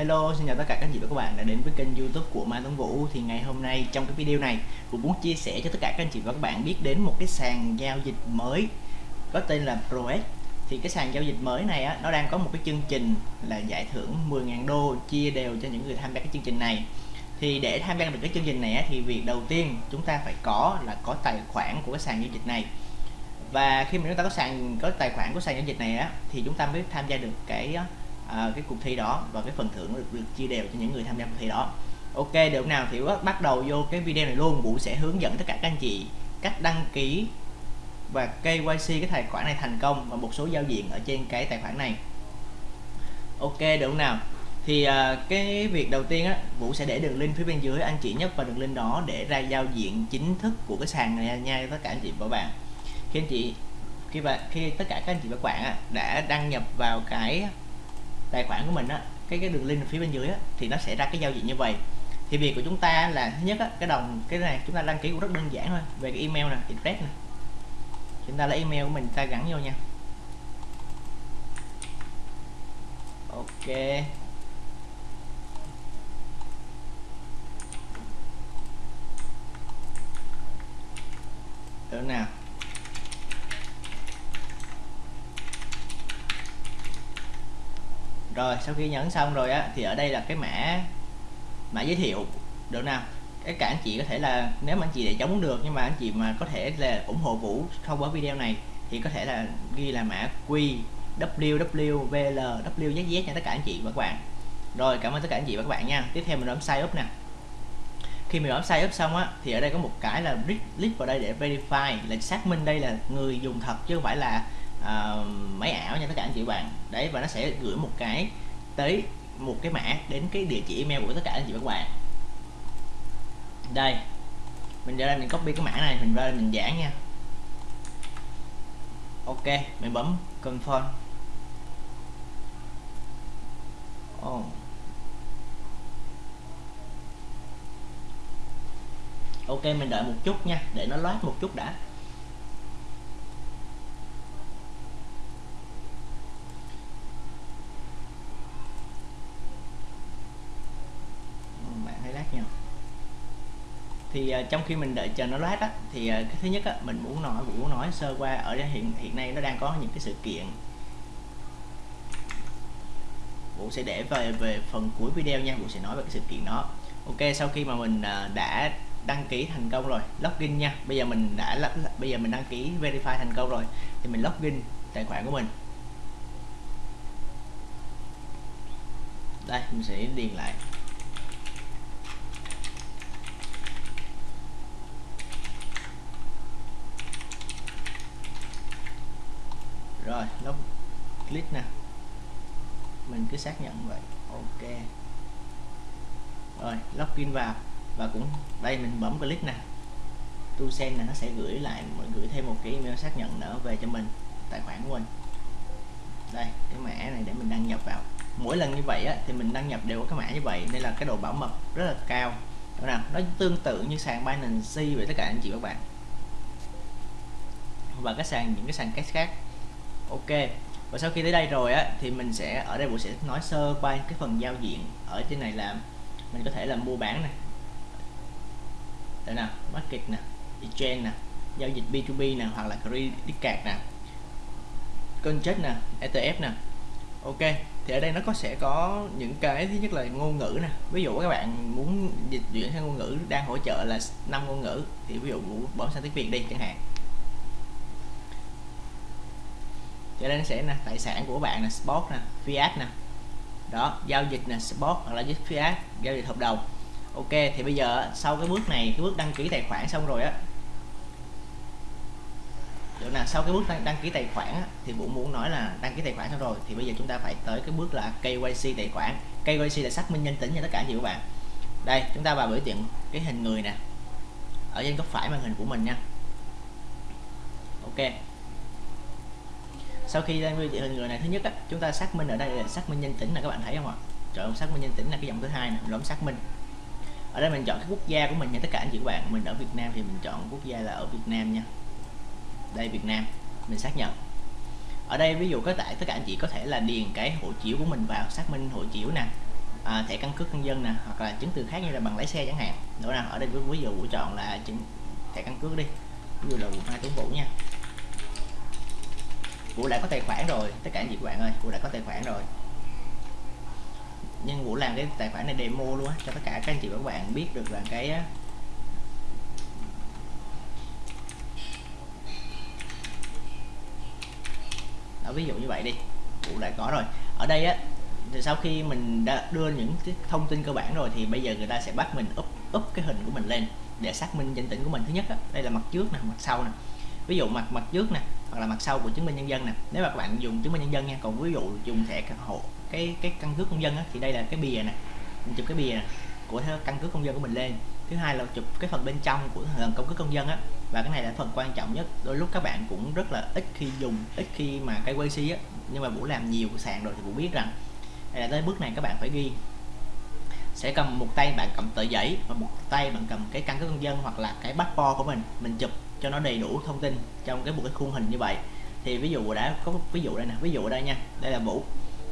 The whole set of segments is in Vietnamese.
Hello, xin chào tất cả các anh chị và các bạn đã đến với kênh youtube của Mai Tuấn Vũ. Thì ngày hôm nay trong cái video này Vũ muốn chia sẻ cho tất cả các anh chị và các bạn biết đến một cái sàn giao dịch mới Có tên là ProX Thì cái sàn giao dịch mới này á, nó đang có một cái chương trình là giải thưởng 10.000 đô chia đều cho những người tham gia cái chương trình này. Thì để tham gia được cái chương trình này á, thì việc đầu tiên chúng ta phải có là có tài khoản của cái sàn giao dịch này. Và khi mà chúng ta có sàn có tài khoản của sàn giao dịch này á thì chúng ta mới tham gia được cái à, cái cuộc thi đó và cái phần thưởng được, được chia đều cho những người tham gia cuộc thi đó. Ok được nào? Thì bắt đầu vô cái video này luôn. Vũ sẽ hướng dẫn tất cả các anh chị cách đăng ký và KYC cái tài khoản này thành công và một số giao diện ở trên cái tài khoản này. Ok được nào? Thì à, cái việc đầu tiên á Vũ sẽ để đường link phía bên dưới anh chị nhấp vào đường link đó để ra giao diện chính thức của cái sàn này nha tất cả anh chị và bạn. Khi anh chị khi và khi tất cả các anh chị và các bạn á, đã đăng nhập vào cái tài khoản của mình á cái cái đường link phía bên dưới á, thì nó sẽ ra cái giao diện như vậy. Thì việc của chúng ta là thứ nhất á, cái đồng cái này chúng ta đăng ký cũng rất đơn giản thôi về cái email nè address nè. Chúng ta lấy email của mình ta gắn vô nha. Ok. Được nào rồi, sau khi nhấn xong rồi á, thì ở đây là cái mã mã giới thiệu được nào? Cái cả anh chị có thể là, nếu mà anh chị để chống được, nhưng mà anh chị mà có thể là ủng hộ Vũ thông qua video này, thì có thể là ghi là mã Q W W V L W Z Z nha tất cả anh chị và các bạn. Rồi, cảm ơn tất cả anh chị và các bạn nha. Tiếp theo mình bấm sign up nè. Khi mình bấm sign up xong á, thì ở đây có một cái là click vào đây để verify, là xác minh đây là người dùng thật chứ không phải là uh, máy ảo nha tất cả anh chị bạn. Đấy và nó sẽ gửi một cái tới một cái mã đến cái địa chỉ email của tất cả anh chị các bạn. Đây mình ra đây mình copy cái mã này mình ra đây mình dán nha. Ok mình bấm confirm. Oh. ok mình đợi một chút nha để nó loát một chút đã. Thì uh, trong khi mình đợi chờ nó loát á thì uh, cái thứ nhất á mình muốn nói muốn nói sơ qua ở đây hiện hiện nay nó đang có những cái sự kiện. Vũ sẽ để về về phần cuối video nha Vũ sẽ nói về cái sự kiện đó. Ok sau khi mà mình uh, đã đăng ký thành công rồi login nha. Bây giờ mình đã bây giờ mình đăng ký verify thành công rồi thì mình login tài khoản của mình. Đây mình sẽ điền lại. Rồi nó click nè. Mình cứ xác nhận vậy. Ok. Rồi login vào. Và cũng đây mình bấm click nè. Tu sen nè nó sẽ gửi lại gửi thêm một cái email xác nhận nữa về cho mình tài khoản của mình. Đây cái mã này để mình đăng nhập vào. Mỗi lần như vậy á, thì mình đăng nhập đều có cái mã như vậy nên là cái độ bảo mật rất là cao. Đúng nào nó tương tự như sàn Binance vậy tất cả anh chị các bạn. Và cái sàn những cái sàn cách khác ok. Và sau khi tới đây rồi á, thì mình sẽ, ở đây bộ sẽ nói sơ qua cái phần giao diện ở trên này là mình có thể là mua bán này. Đây nè, market nè, exchange nè, giao dịch B2B nè, hoặc là credit card nè. Contract nè ETF nè. Ok, thì ở đây nó có sẽ có những cái, thứ nhất là ngôn ngữ nè. Ví dụ các bạn muốn dịch chuyển sang ngôn ngữ, đang hỗ trợ là năm ngôn ngữ, thì ví dụ bỏ sang tiếng Việt đi chẳng hạn. Cho nên sẽ là tài sản của bạn là spot nè fiat nè. Đó giao dịch nè spot hoặc là với fiat giao dịch hợp đồng. Ok thì bây giờ sau cái bước này cái bước đăng ký tài khoản xong rồi á. Chỗ nào sau cái bước đăng, đăng ký tài khoản á, thì Vũ muốn nói là đăng ký tài khoản xong rồi thì bây giờ chúng ta phải tới cái bước là KYC tài khoản. KYC là xác minh nhân tính cho tất cả chị các bạn. Đây chúng ta vào biểu tượng cái hình người nè. Ở trên góc phải màn hình của mình nha. Ok sau khi đang biểu người này thứ nhất á, chúng ta xác minh ở đây là xác minh nhân tính là các bạn thấy không ạ? Chọn xác minh nhân tính là cái dòng thứ hai nè lõm xác minh. Ở đây mình chọn cái quốc gia của mình nha tất cả anh chị các bạn. Mình ở Việt Nam thì mình chọn quốc gia là ở Việt Nam nha. Đây Việt Nam. Mình xác nhận. Ở đây ví dụ có tại tất cả anh chị có thể là điền cái hộ chiếu của mình vào xác minh hộ chiếu nè à, thẻ căn cước công dân nè hoặc là chứng từ khác như là bằng lái xe chẳng hạn. Nữa nào ở đây ví dụ của chọn là chứng thẻ căn cước đi. Ví dụ là vũ hai tuấn vũ nha vũ đã có tài khoản rồi tất cả anh chị các bạn ơi vũ đã có tài khoản rồi. Nhưng vũ làm cái tài khoản này demo luôn á cho tất cả các anh chị và các bạn biết được là cái đó ví dụ như vậy đi vũ đã có rồi. Ở đây á thì sau khi mình đã đưa những cái thông tin cơ bản rồi thì bây giờ người ta sẽ bắt mình up up cái hình của mình lên để xác minh danh tính của mình. Thứ nhất á, đây là mặt trước nè mặt sau nè. Ví dụ mặt mặt trước nè hoặc là mặt sau của chứng minh nhân dân nè. Nếu mà các bạn dùng chứng minh nhân dân nha còn ví dụ dùng thẻ hộ cái cái căn cước công dân á, thì đây là cái bìa nè. Mình chụp cái bìa nè của căn cước công dân của mình lên. Thứ hai là chụp cái phần bên trong của căn cước công dân á. Và cái này là phần quan trọng nhất. Đôi lúc các bạn cũng rất là ít khi dùng ít khi mà cái QC á. Nhưng mà vũ làm nhiều sàn rồi thì vũ biết rằng đây là tới bước này các bạn phải ghi. Sẽ cầm một tay bạn cầm tờ giấy và một tay bạn cầm cái căn cước công dân hoặc là cái passport của mình. Mình chụp cho nó đầy đủ thông tin trong cái một cái khuôn hình như vậy. Thì ví dụ đã có ví dụ đây nè ví dụ đây nha đây là vũ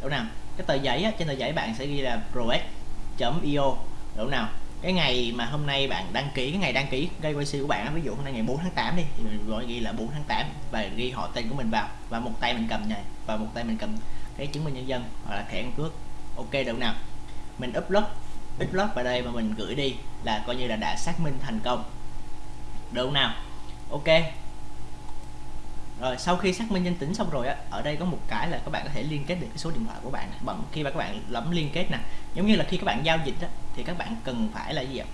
đúng nào? Cái tờ giấy á, trên tờ giấy bạn sẽ ghi là prox.io đúng nào? Cái ngày mà hôm nay bạn đăng ký cái ngày đăng ký KYC của bạn ví dụ hôm nay ngày 4 tháng 8 đi thì mình gọi ghi là 4 tháng 8 và ghi họ tên của mình vào và một tay mình cầm này và một tay mình cầm cái chứng minh nhân dân hoặc là thẻ căn cước. Ok được nào? Mình upload upload vào đây và mình gửi đi là coi như là đã xác minh thành công. Được nào? Ok. Rồi sau khi xác minh danh tính xong rồi á ở đây có một cái là các bạn có thể liên kết được cái số điện thoại của bạn bằng khi mà các bạn lẫm liên kết nè. Giống như là khi các bạn giao dịch á, thì các bạn cần phải là gì ạ?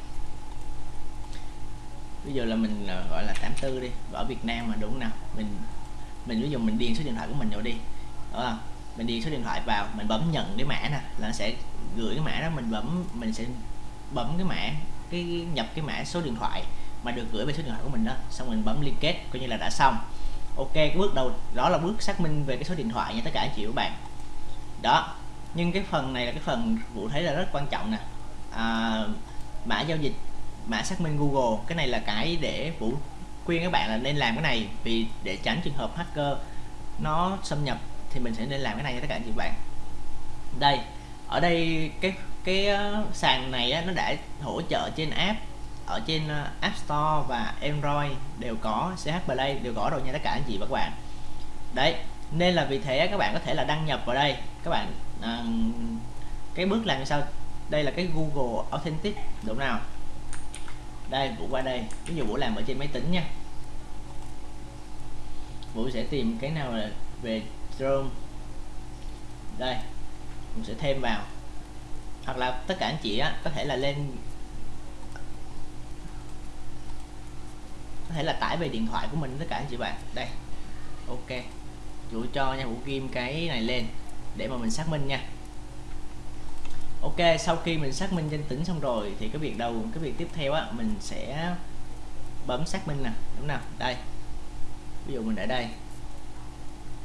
Bây giờ là mình ờ, gọi là 84 đi ở Việt Nam mà đúng không nào? Mình mình ví dụ mình điền số điện thoại của mình vào đi đó mình điền số điện thoại vào mình bấm nhận cái mã nè là nó sẽ gửi cái mã đó mình bấm mình sẽ bấm cái mã cái nhập cái mã số điện thoại mà được gửi về số điện thoại của mình đó. Xong mình bấm liên kết coi như là đã xong. Ok cái bước đầu đó là bước xác minh về cái số điện thoại nha tất cả anh chị các bạn. Đó nhưng cái phần này là cái phần vụ thấy là rất quan trọng nè. À, mã giao dịch mã xác minh Google cái này là cái để vũ khuyên các bạn là nên làm cái này vì để tránh trường hợp hacker nó xâm nhập thì mình sẽ nên làm cái này cho tất cả anh chị bạn. Đây ở đây cái cái ờ, sàn này á, nó đã hỗ trợ trên app ở trên ờ, App Store và Android đều có CH Play đều có rồi nha tất cả anh chị và các bạn. Đấy nên là vì thế các bạn có thể là đăng nhập vào đây. Các bạn uh, cái bước làm sao? Đây là cái Google Authentic đúng nào? Đây vũ qua đây. Ví dụ vũ làm ở trên máy tính nha. Vũ sẽ tìm cái nào là về Chrome. Đây mình sẽ thêm vào. Hoặc là tất cả anh chị á có thể là lên có thể là tải về điện thoại của mình tất cả anh chị bạn. Đây, ok. Chủ cho nha, vũ kim cái này lên để mà mình xác minh nha. Ok, sau khi mình xác minh danh tính xong rồi thì cái việc đầu, cái việc tiếp theo á, mình sẽ bấm xác minh nè, đúng nào? Đây. Ví dụ mình ở đây.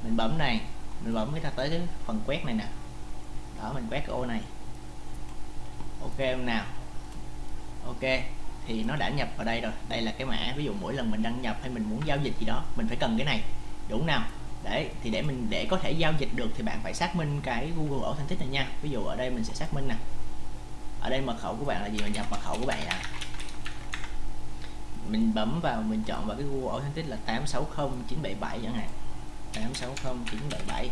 Mình bấm này, mình bấm cái ta tới cái phần quét này nè. Đó, mình quét cái ô này. Ok, không nào? Ok thì nó đã nhập vào đây rồi. Đây là cái mã, ví dụ mỗi lần mình đăng nhập hay mình muốn giao dịch gì đó, mình phải cần cái này. Đúng nào? Đấy thì để mình, để có thể giao dịch được thì bạn phải xác minh cái Google Authentic này nha. Ví dụ ở đây mình sẽ xác minh nè. Ở đây mật khẩu của bạn là gì? Mình nhập mật khẩu của bạn à mình bấm vào, mình chọn vào cái Google Authentic là 860977 chẳng hạn. 860977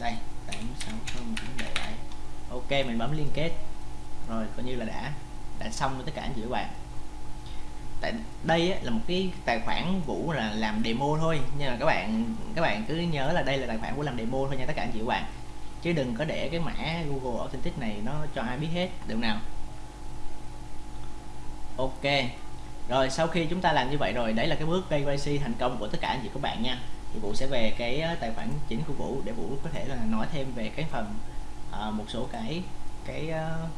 đây 860977 ok, mình bấm liên kết. Rồi, coi như là đã đã xong với tất cả anh chị các bạn. Tại đây là một cái tài khoản vũ là làm demo thôi nhưng mà các bạn các bạn cứ nhớ là đây là tài khoản của làm demo thôi nha tất cả anh chị các bạn. Chứ đừng có để cái mã Google Authentic này nó cho ai biết hết được nào? Ok. Rồi sau khi chúng ta làm như vậy rồi đấy là cái bước KYC thành công của tất cả anh chị các bạn nha. Thì Vũ sẽ về cái ờ, tài khoản chính của Vũ để Vũ có thể là nói thêm về cái phần uh, một số cái cái uh,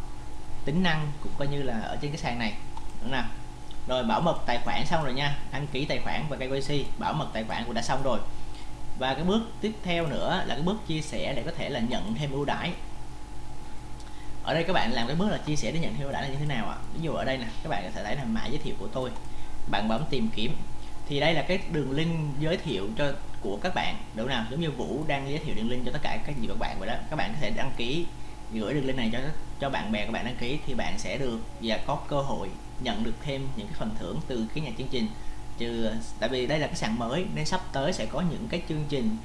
tính năng cũng coi như là ở trên cái sàn này, đúng nào? Rồi bảo mật tài khoản xong rồi nha, đăng ký tài khoản và KYC bảo mật tài khoản cũng đã xong rồi. Và cái bước tiếp theo nữa là cái bước chia sẻ để có thể là nhận thêm ưu đãi. Ở đây các bạn làm cái bước là chia sẻ để nhận thêm ưu đãi là như thế nào ạ? À? ví dụ ở đây nè, các bạn có thể thấy là mã giới thiệu của tôi, bạn bấm tìm kiếm. Thì đây là cái đường link giới thiệu cho, của các bạn, đúng nào? Giống như Vũ đang giới thiệu đường link cho tất cả các gì các bạn vậy đó. Các bạn có thể đăng ký gửi đường link này cho cho bạn bè của bạn đăng ký thì bạn sẽ được và có cơ hội nhận được thêm những cái phần thưởng từ cái nhà chương trình. Trừ, tại vì đây là cái sàn mới nên sắp tới sẽ có những cái chương trình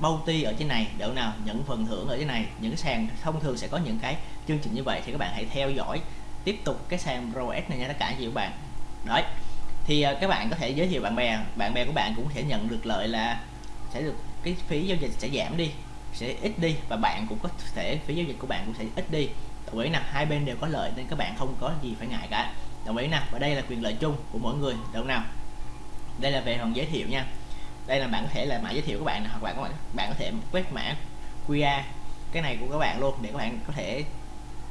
bounty ở trên này. Đỡ nào những phần thưởng ở trên này, những cái sàn thông thường sẽ có những cái chương trình như vậy thì các bạn hãy theo dõi tiếp tục cái sàn ROS này nha tất cả chị các bạn. Đấy, thì à, các bạn có thể giới thiệu bạn bè bạn bè của bạn cũng sẽ nhận được lợi là sẽ được cái phí giao dịch sẽ giảm đi sẽ ít đi và bạn cũng có thể phí giao dịch của bạn cũng sẽ ít đi. Đồng ý nè, hai bên đều có lợi nên các bạn không có gì phải ngại cả. Đồng ý nè, và đây là quyền lợi chung của mỗi người đúng nào? Đây là về phần giới thiệu nha. Đây là bạn có thể là mã giới thiệu của bạn hoặc bạn có bạn bạn có thể quét mã QR cái này của các bạn luôn để các bạn có thể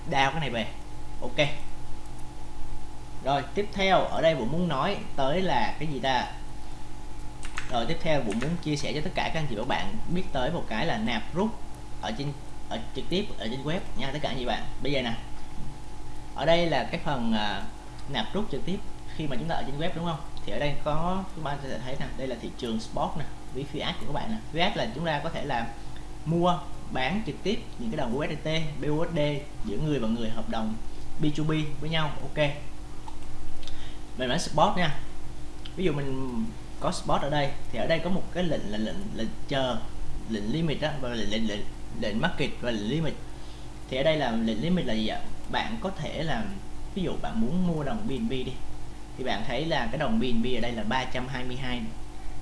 đao cái này về. Ok. Rồi, tiếp theo, ở đây cũng muốn nói tới là cái gì ta? Rồi tiếp theo Vũ muốn chia sẻ cho tất cả các anh chị và các bạn biết tới một cái là nạp rút ở trên ở trực tiếp ở trên web nha tất cả anh chị bạn. Bây giờ nè. Ở đây là cái phần uh, nạp rút trực tiếp khi mà chúng ta ở trên web đúng không? Thì ở đây có các bạn có thể thấy nè đây là thị trường spot nè với fiat của các bạn nè. Fiat là chúng ta có thể là mua bán trực tiếp những cái đồng USDT BUSD giữa người và người hợp đồng B2B với nhau. Ok. Mình mã spot nha. Ví dụ mình có spot ở đây thì ở đây có một cái lệnh là lệnh lệnh chờ lệnh limit đó và lệnh lệnh lệnh, lệnh market và lệnh limit. Thì ở đây là lệnh limit là gì ạ? Bạn có thể là ví dụ bạn muốn mua đồng BNB đi thì bạn thấy là cái đồng BNB ở đây là 322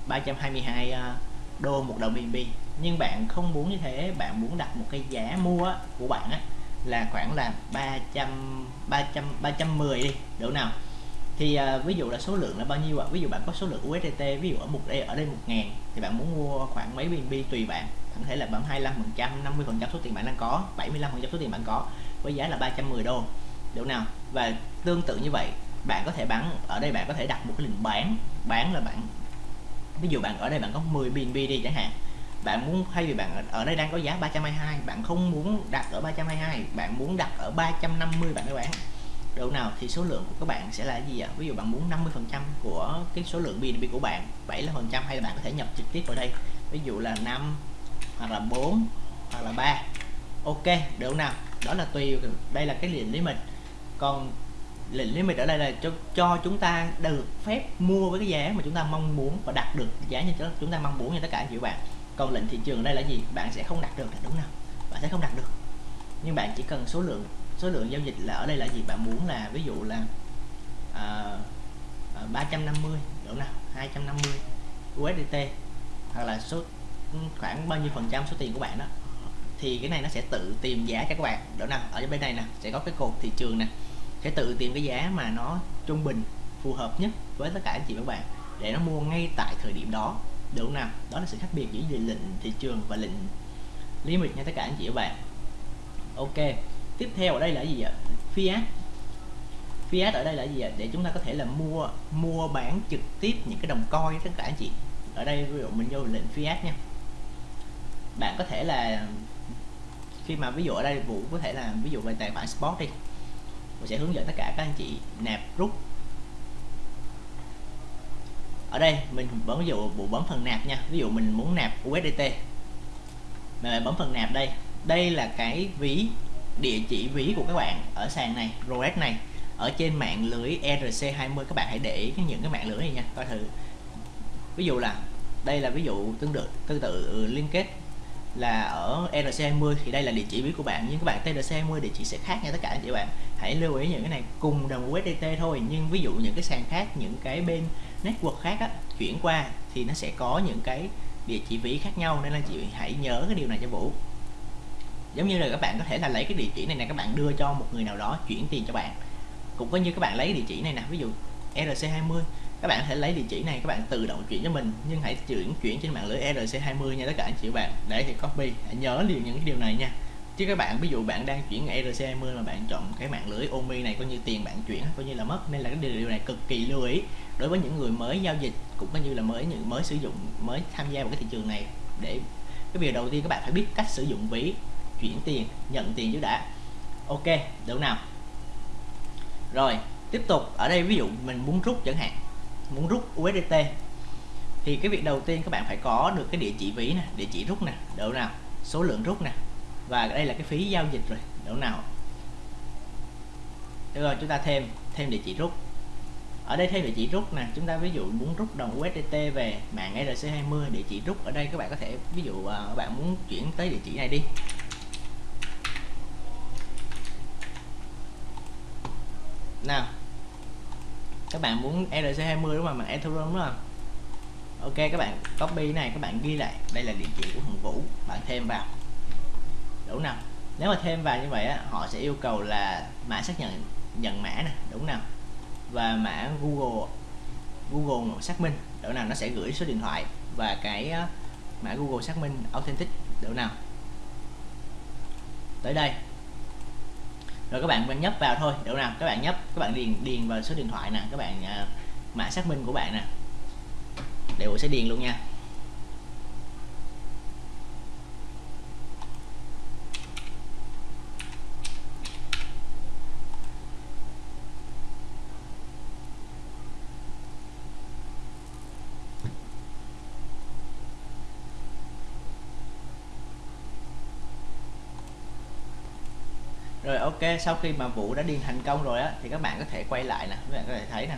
322 à, đô một đồng BNB nhưng bạn không muốn như thế bạn muốn đặt một cái giá mua của bạn á là khoảng là 300 300 310 đi đủ nào? Thì à, ví dụ là số lượng là bao nhiêu ạ? Ví dụ bạn có số lượng USDT ví dụ ở một đây ở đây một ngàn thì bạn muốn mua khoảng mấy BNB tùy bạn. Bạn thể là bằng 25 phần trăm 50 phần trăm số tiền bạn đang có 75 phần trăm số tiền bạn có với giá là 310 đô. Độ nào? Và tương tự như vậy bạn có thể bán ở đây bạn có thể đặt một cái lệnh bán bán là bạn ví dụ bạn ở đây bạn có 10 BNB đi chẳng hạn. Bạn muốn thay vì bạn ở đây đang có giá 322 bạn không muốn đặt ở 322 bạn muốn đặt ở 350 bạn mới bán độ nào thì số lượng của các bạn sẽ là gì ạ? Ví dụ bạn muốn 50 phần trăm của cái số lượng BNB của bạn 75 phần trăm hay là bạn có thể nhập trực tiếp vào đây. Ví dụ là 5 hoặc là 4 hoặc là 3 ok, độ nào? Đó là tùy đây là cái lệnh lý mình còn lệnh limit ở đây là cho cho chúng ta được phép mua với cái giá mà chúng ta mong muốn và đặt được giá như chúng ta mong muốn như tất cả anh chị bạn. Còn lệnh thị trường ở đây là gì? Bạn sẽ không đặt được là đúng không? Bạn sẽ không đặt được. Nhưng bạn chỉ cần số lượng số lượng giao dịch là ở đây là gì? Bạn muốn là ví dụ là uh, uh, 350 đúng nào? 250 USDT hoặc là số khoảng bao nhiêu phần trăm số tiền của bạn đó. Thì cái này nó sẽ tự tìm giá cho các bạn. Đó nào? Ở bên này nè sẽ có cái cột thị trường nè. Sẽ tự tìm cái giá mà nó trung bình phù hợp nhất với tất cả anh chị và các bạn để nó mua ngay tại thời điểm đó. Được nào? Đó là sự khác biệt giữa lệnh thị trường và lệnh limit nha tất cả anh chị và các bạn. Ok tiếp theo ở đây là gì ạ? Fiat. Fiat ở đây là gì ạ? Để chúng ta có thể là mua mua bán trực tiếp những cái đồng coi tất cả anh chị. Ở đây ví dụ mình vô lệnh fiat nha. Bạn có thể là, khi mà ví dụ ở đây vụ có thể là ví dụ về tài khoản sport đi mình sẽ hướng dẫn tất cả các anh chị nạp rút. Ở đây mình bấm ví dụ bộ bấm phần nạp nha. Ví dụ mình muốn nạp USDT mình bấm phần nạp đây. Đây là cái ví địa chỉ ví của các bạn ở sàn này rolex này ở trên mạng lưới ERC20 các bạn hãy để ý những cái mạng lưới này nha coi thử. Ví dụ là đây là ví dụ tương tự tương tự liên kết là ở ERC20 thì đây là địa chỉ ví của bạn. Nhưng các bạn TRC20 địa chỉ sẽ khác nha tất cả anh chị bạn. Hãy lưu ý những cái này cùng đồng USDT thôi. Nhưng ví dụ những cái sàn khác những cái bên network khác á, chuyển qua thì nó sẽ có những cái địa chỉ ví khác nhau. Nên là chị hãy nhớ cái điều này cho Vũ giống như là các bạn có thể là lấy cái địa chỉ này nè, các bạn đưa cho một người nào đó chuyển tiền cho bạn. Cũng có như các bạn lấy địa chỉ này nè, ví dụ RC20 các bạn có thể lấy địa chỉ này, các bạn tự động chuyển cho mình, nhưng hãy chuyển chuyển trên mạng lưới ERC20 nha, tất cả anh chị bạn. Để thì copy, hãy nhớ liền những cái điều này nha. Chứ các bạn, ví dụ bạn đang chuyển ERC20 mà bạn chọn cái mạng lưới OMI này, coi như tiền bạn chuyển, coi như là mất. Nên là cái điều này cực kỳ lưu ý. Đối với những người mới giao dịch, cũng coi như là mới, những, mới sử dụng, mới tham gia vào cái thị trường này, để cái việc đầu tiên các bạn phải biết cách sử dụng ví chuyển tiền, nhận tiền trước đã. Ok, được nào. Rồi, tiếp tục. Ở đây ví dụ mình muốn rút chẳng hạn, muốn rút USDT thì cái việc đầu tiên các bạn phải có được cái địa chỉ ví nè, địa chỉ rút nè độ nào. Số lượng rút nè. Và đây là cái phí giao dịch rồi độ nào. Được rồi, chúng ta thêm thêm địa chỉ rút. Ở đây thêm địa chỉ rút nè, chúng ta ví dụ muốn rút đồng USDT về mạng ERC20 địa chỉ rút ở đây các bạn có thể, ví dụ à, các bạn muốn chuyển tới địa chỉ này đi. Nào. Các bạn muốn ERC20 đúng không? Bằng Ethereum đúng không? Ok các bạn copy này các bạn ghi lại. Đây là địa chỉ của thằng Vũ. Bạn thêm vào. Đúng nào? Nếu mà thêm vào như vậy á, họ sẽ yêu cầu là mã xác nhận nhận mã nè. Đúng nào? Và mã Google Google xác minh. Đỗ nào? Nó sẽ gửi số điện thoại và cái mã Google xác minh authentic. Đỗ nào? Tới đây rồi các bạn nhấp vào thôi được nào các bạn nhấp các bạn điền điền vào số điện thoại nè. Các bạn uh, mã xác minh của bạn nè. Đều sẽ điền luôn nha. Rồi, ok, sau khi mà vụ đã điền thành công rồi á, thì các bạn có thể quay lại nè, các bạn có thể thấy nè.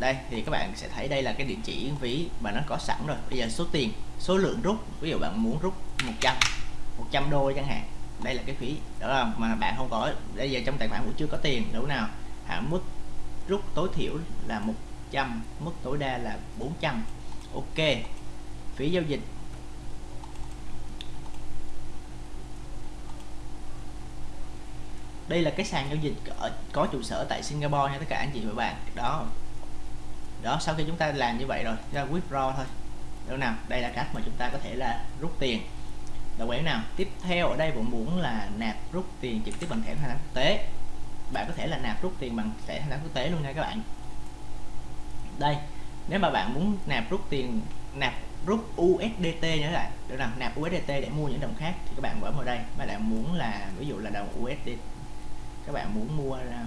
Đây, thì các bạn sẽ thấy đây là cái địa chỉ ví mà nó có sẵn rồi. Bây giờ số tiền, số lượng rút, ví dụ bạn muốn rút 100 100 đô chẳng hạn. Đây là cái phí, đó không mà bạn không có. Bây giờ trong tài khoản cũng chưa có tiền đúng nào. Hạn mức rút tối thiểu là 100 mức tối đa là 400 ok, phí giao dịch đây là cái sàn giao dịch ở, có trụ sở tại Singapore nha tất cả anh chị và bạn. Đó. Đó sau khi chúng ta làm như vậy rồi ra withdraw thôi. Đâu nào đây là cách mà chúng ta có thể là rút tiền. Là ý nào? Tiếp theo ở đây cũng muốn là nạp rút tiền trực tiếp bằng thẻ thanh toán quốc tế. Bạn có thể là nạp rút tiền bằng thẻ thanh toán quốc tế luôn nha các bạn. Đây nếu mà bạn muốn nạp rút tiền nạp rút USDT nhớ lại được nào nạp USDT để mua những đồng khác thì các bạn bấm vào đây. Mà bạn muốn là ví dụ là đồng usdt các bạn muốn mua à,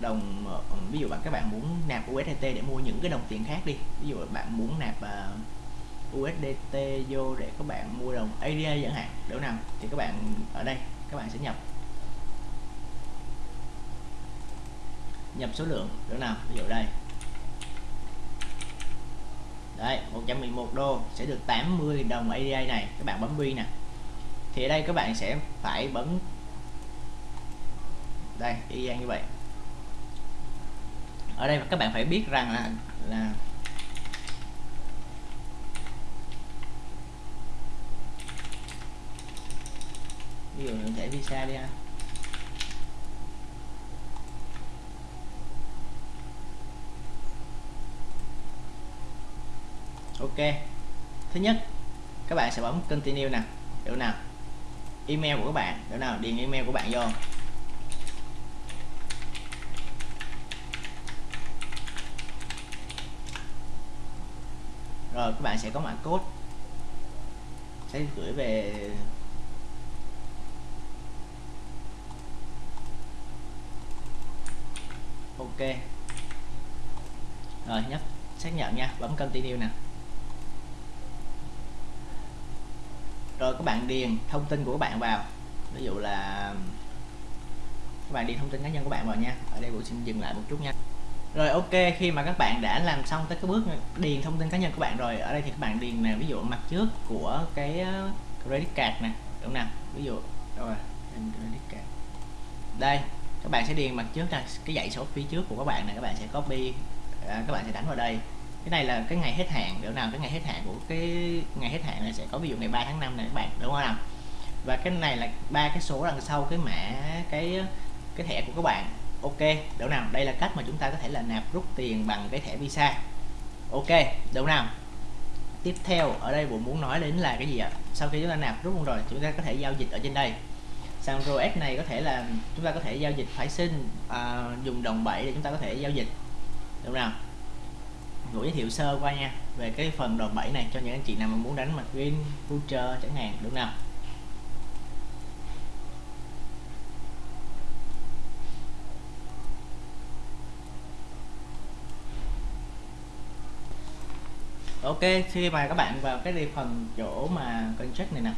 đồng ờ, ví dụ bạn các bạn muốn nạp USDT để mua những cái đồng tiền khác đi. Ví dụ bạn muốn nạp à, uh, USDT vô để các bạn mua đồng ADA chẳng hạn đâu nào thì các bạn ở đây các bạn sẽ nhập. Nhập số lượng đâu nào ví dụ đây. Đấy 111 đô sẽ được 80 đồng ADA này các bạn bấm vi nè. Thì ở đây các bạn sẽ phải bấm đây, y như vậy. Ở đây các bạn phải biết rằng là là ví dụ thẻ visa đi ha. Ok. Thứ nhất, các bạn sẽ bấm continue nè. Chỗ nào? Email của các bạn. Chỗ nào? Điền email của bạn vô. Rồi các bạn sẽ có mã code. Sẽ gửi về ok. Rồi nhấp xác nhận nha, bấm continue nè. Rồi, các bạn điền thông tin của các bạn vào. Ví dụ là, các bạn điền thông tin cá nhân của bạn vào nha. Ở đây cũng xin dừng lại một chút nha rồi ok khi mà các bạn đã làm xong tới cái bước điền thông tin cá nhân của bạn rồi ở đây thì các bạn điền nè ví dụ mặt trước của cái ờ, credit card nè đúng nào? Ví dụ đâu rồi credit card. Đây các bạn sẽ điền mặt trước là cái dãy số phía trước của các bạn này các bạn sẽ copy à, các bạn sẽ đánh vào đây. Cái này là cái ngày hết hạn kiểu nào? Cái ngày hết hạn của cái ngày hết hạn này sẽ có ví dụ ngày 3 tháng 5 này các bạn đúng không nào? Và cái này là ba cái số đằng sau cái mã cái cái thẻ của các bạn ok đâu nào đây là cách mà chúng ta có thể là nạp rút tiền bằng cái thẻ visa. Ok đâu nào tiếp theo ở đây bộ muốn nói đến là cái gì ạ? Sau khi chúng ta nạp rút rồi chúng ta có thể giao dịch ở trên đây. Sàn roS này có thể là chúng ta có thể giao dịch phái sinh à, dùng đồng bảy để chúng ta có thể giao dịch. Đúng nào Vũ giới thiệu sơ qua nha về cái phần đồng bảy này cho những anh chị nào mà muốn đánh mặt green future chẳng hạn. Đúng nào ok khi mà các bạn vào cái phần chỗ mà contract này nè.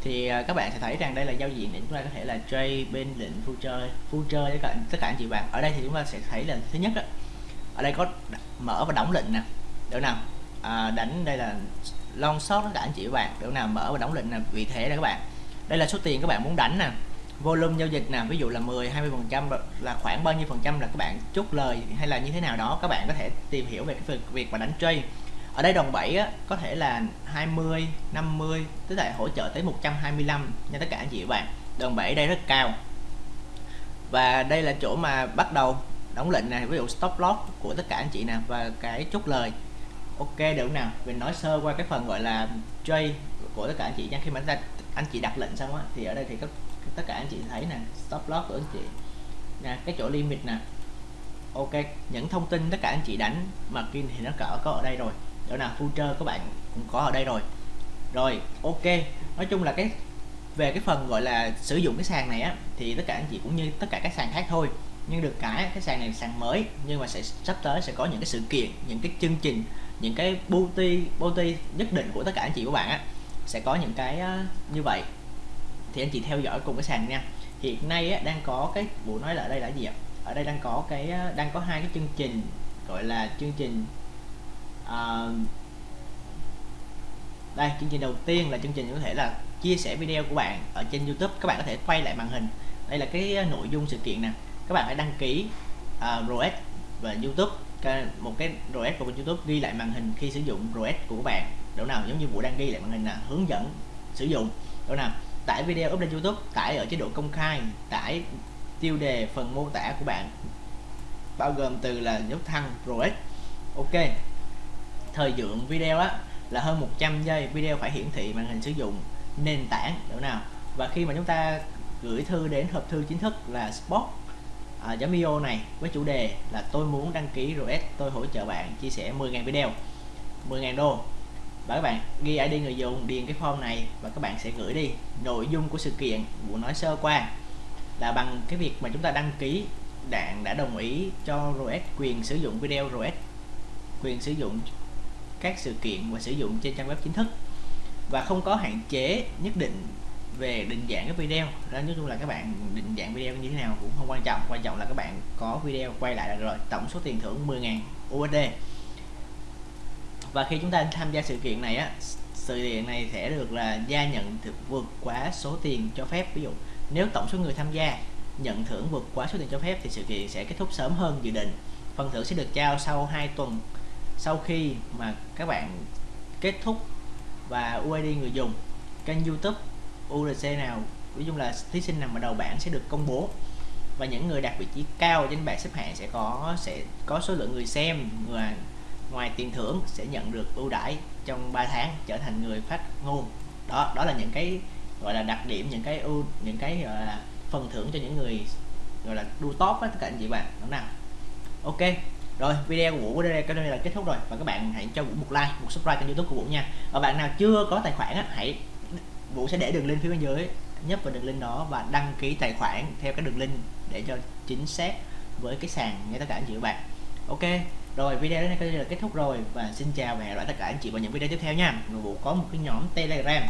Thì à, các bạn sẽ thấy rằng đây là giao diện để chúng ta có thể là trade bên lệnh future future với cả tất cả anh chị bạn. Ở đây thì chúng ta sẽ thấy là thứ nhất đó, ở đây có mở và đóng lệnh nè. Được nào? À, đánh đây là long shot tất cả anh chị bạn. Được nào? Mở và đóng lệnh là vị thế đây các bạn. Đây là số tiền các bạn muốn đánh nè. Volume giao dịch nè. Ví dụ là 10 20 phần trăm là khoảng bao nhiêu phần trăm là các bạn chốt lời hay là như thế nào đó các bạn có thể tìm hiểu về cái việc, việc mà đánh trade ở đây đòn 7 á, có thể là 20 50 tức là hỗ trợ tới 125 nha tất cả anh chị và bạn. Đòn 7 đây rất cao. Và đây là chỗ mà bắt đầu đóng lệnh này ví dụ stop loss của tất cả anh chị nè và cái chốt lời. Ok được nào? Mình nói sơ qua cái phần gọi là trade của tất cả anh chị nha. Khi mà ta anh chị đặt lệnh xong á thì ở đây thì các tất cả anh chị thấy nè stop loss của anh chị. Nè cái chỗ limit nè. Ok những thông tin tất cả anh chị đánh margin thì nó cỡ có ở đây rồi chỗ nào future các bạn cũng có ở đây rồi. Rồi ok. Nói chung là cái về cái phần gọi là sử dụng cái sàn này á thì tất cả anh chị cũng như tất cả các sàn khác thôi. Nhưng được cái cái sàn này sàn mới nhưng mà sẽ sắp tới sẽ có những cái sự kiện những cái chương trình những cái booty booty nhất định của tất cả anh chị của bạn á sẽ có những cái uh, như vậy. Thì anh chị theo dõi cùng cái sàn nha. Hiện nay á, đang có cái buổi nói là ở đây là gì ạ? Ở đây đang có cái đang có hai cái chương trình gọi là chương trình à, đây chương trình đầu tiên là chương trình có thể là chia sẻ video của bạn ở trên YouTube. Các bạn có thể quay lại màn hình. Đây là cái ờ, nội dung sự kiện nè. Các bạn hãy đăng ký ờ, uh, ROS và YouTube. Một cái ROS của YouTube ghi lại màn hình khi sử dụng ROS của các bạn. Chỗ nào giống như vụ đang ghi lại màn hình là hướng dẫn sử dụng. Chỗ nào tải video up lên YouTube tải ở chế độ công khai tải tiêu đề phần mô tả của bạn bao gồm từ là dấu thăng ROS ok thời lượng video á là hơn 100 giây video phải hiển thị màn hình sử dụng nền tảng đúng nào? Và khi mà chúng ta gửi thư đến hộp thư chính thức là spot à, io này với chủ đề là tôi muốn đăng ký RS tôi hỗ trợ bạn chia sẻ 10.000 video. 10.000 đô. Và các bạn ghi ID người dùng điền cái form này và các bạn sẽ gửi đi. Nội dung của sự kiện muốn nói sơ qua là bằng cái việc mà chúng ta đăng ký đạn đã đồng ý cho RS quyền sử dụng video RS quyền sử dụng các sự kiện và sử dụng trên trang web chính thức. Và không có hạn chế nhất định về định dạng cái video. Đó, nói chung là các bạn định dạng video như thế nào cũng không quan trọng. Quan trọng là các bạn có video quay lại là rồi. Tổng số tiền thưởng 10.000 USD và khi chúng ta tham gia sự kiện này á, sự kiện này sẽ được là gia nhận thực vượt quá số tiền cho phép. Ví dụ, nếu tổng số người tham gia nhận thưởng vượt quá số tiền cho phép thì sự kiện sẽ kết thúc sớm hơn dự định. Phần thưởng sẽ được trao sau 2 tuần sau khi mà các bạn kết thúc và UID người dùng, kênh YouTube URC nào ví dụ là thí sinh nằm ở đầu bảng sẽ được công bố và những người đạt vị trí cao trên bảng xếp hạng sẽ có sẽ có số lượng người xem người ngoài tiền thưởng sẽ nhận được ưu đãi trong 3 tháng trở thành người phát ngôn. Đó đó là những cái, gọi là đặc điểm, những cái ưu, những cái, gọi là phần thưởng cho những người, gọi là đua top á, tất cả anh chị bạn. Đúng nào. Ok rồi video của Vũ của đây đây là kết thúc rồi. Và các bạn hãy cho Vũ một like một subscribe kênh youtube của Vũ nha. Và bạn nào chưa có tài khoản á, hãy Vũ sẽ để đường link phía bên dưới nhấp vào đường link đó và đăng ký tài khoản theo cái đường link để cho chính xác với cái sàn nha tất cả anh chị và bạn. Ok rồi video đến đây là kết thúc rồi. Và xin chào và hẹn gặp lại tất cả anh chị vào những video tiếp theo nha. Rồi Vũ có một cái nhóm telegram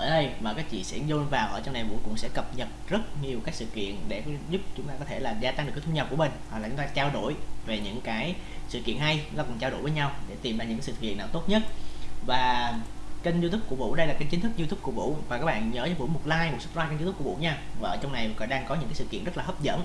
ở đây mà các chị sẽ vô vào ở trong này Vũ cũng sẽ cập nhật rất nhiều các sự kiện để giúp chúng ta có thể là gia tăng được cái thu nhập của mình. Hoặc là chúng ta trao đổi về những cái sự kiện hay, chúng ta cùng trao đổi với nhau để tìm ra những sự kiện nào tốt nhất. Và kênh youtube của Vũ, đây là kênh chính thức youtube của Vũ. Và các bạn nhớ cho Vũ một like, một subscribe kênh youtube của Vũ nha. Và ở trong này còn đang có những cái sự kiện rất là hấp dẫn.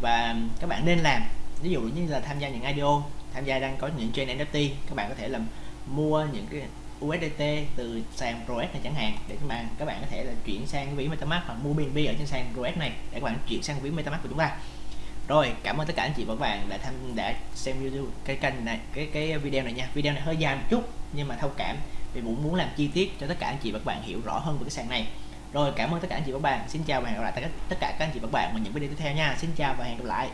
Và các bạn nên làm, ví dụ như là tham gia những IDO tham gia đang có những trên NFT các bạn có thể làm mua những cái USDT từ sàn ROS này chẳng hạn, để các bạn các bạn có thể là chuyển sang ví MetaMask hoặc mua BNB ở trên sàn ROS này, để các bạn chuyển sang ví MetaMask của chúng ta. Rồi, cảm ơn tất cả anh chị và các bạn đã tham, đã xem video cái kênh này, cái cái video này nha. Video này hơi dài một chút, nhưng mà thông cảm. Vì cũng muốn làm chi tiết cho tất cả anh chị và các bạn hiểu rõ hơn về cái sàn này. Rồi, cảm ơn tất cả anh chị và các bạn. Xin chào và hẹn gặp lại tất cả các anh chị và các bạn vào những video tiếp theo nha. Xin chào và hẹn gặp lại.